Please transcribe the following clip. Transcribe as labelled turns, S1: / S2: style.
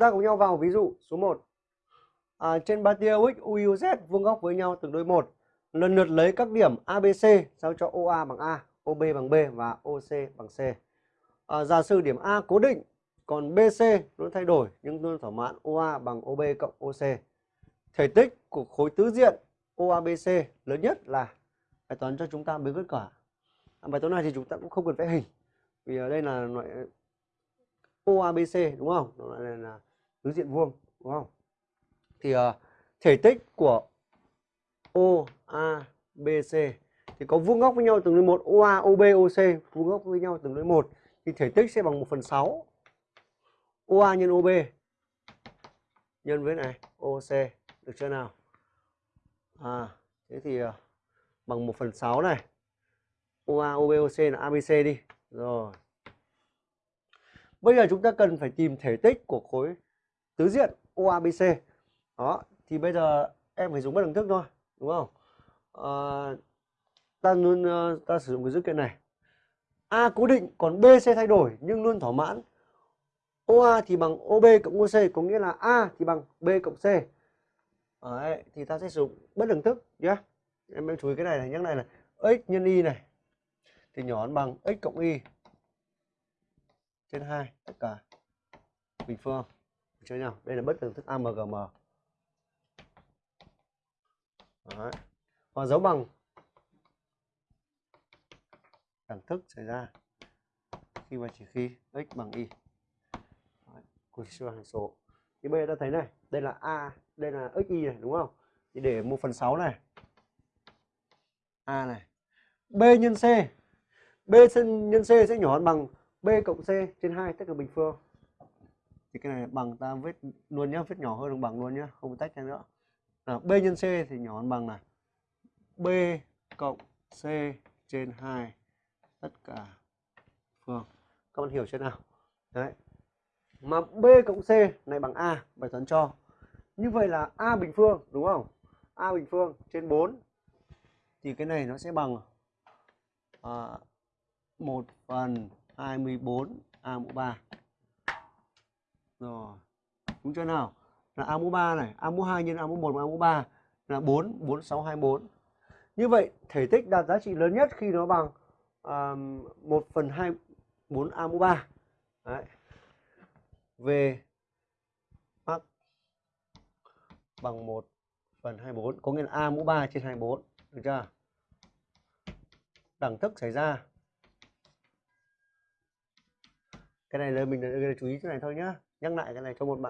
S1: ta cùng nhau vào ví dụ số 1. À, trên ba tia UX, UUZ vuông góc với nhau từng đôi một. Lần lượt lấy các điểm ABC sao cho OA bằng A, OB bằng B và OC bằng C. À, giả sử điểm A cố định, còn BC luôn thay đổi nhưng luôn thỏa mãn OA bằng OB cộng OC. Thể tích của khối tứ diện OABC lớn nhất là bài toán cho chúng ta mới kết quả. À, bài toán này thì chúng ta cũng không cần vẽ hình vì ở đây là loại OABC đúng không? Nó là tứ diện vuông đúng không? Thì uh, thể tích của OABC thì có vuông góc với nhau từng đương một OA, OB, OC vuông góc với nhau từng đương một thì thể tích sẽ bằng 1 phần 6 OA nhân OB nhân với này OC được chưa nào? À, thế thì uh, bằng 1 phần 6 này OA, OB, OC là ABC đi. Rồi. Bây giờ chúng ta cần phải tìm thể tích của khối tứ diện OABC. Đó, thì bây giờ em phải dùng bất đẳng thức thôi, đúng không? À, ta luôn ờ, ta sử dụng cái dữ kiện này. A cố định còn BC thay đổi nhưng luôn thỏa mãn. OA thì bằng OB cộng OC có nghĩa là A thì bằng B cộng C. Đấy, thì ta sẽ sử dụng bất đẳng thức nhé. Em em chú ý cái này này, nhắc này là x nhân y này thì nhỏ hơn bằng x cộng y trên 2 tất cả bình phương cho nhau. Đây là bất đẳng thức AMGM. Đấy. Và dấu bằng đẳng thức xảy ra khi mà chỉ khi x bằng y. Đấy. Của siêu hàng số. Thì bây giờ ta thấy này, đây là a, đây là x y này đúng không? Thì để 1 phần 6 này. A này. B nhân C. B nhân C sẽ nhỏ hơn bằng B cộng C trên 2 tất cả bình phương. Thì cái này bằng ta viết luôn nhá, viết nhỏ hơn bằng bằng luôn nhá, không tách ra nữa. À, B nhân C thì nhỏ hơn bằng này B cộng C trên 2 tất cả phương. Các bạn hiểu chưa nào? Đấy. Mà B cộng C này bằng A, bài toán cho. Như vậy là A bình phương, đúng không? A bình phương trên 4 thì cái này nó sẽ bằng à, 1 phần 24 A mũ 3. Rồi. Đúng chưa nào? Là A mũ 3 này, A mũ 2 nhân A mũ 1 và A mũ 3 là 4, 4, 6, 2 4 Như vậy thể tích đạt giá trị lớn nhất khi nó bằng à, 1 phần 2, 4 A mũ 3. Đấy. Về mắc bằng 1 phần 24 có nghĩa là A mũ 3 trên 24. Được chưa? Đẳng thức xảy ra cái này là mình chú ý chỗ này thôi nhá nhắc lại cái này cho một bạn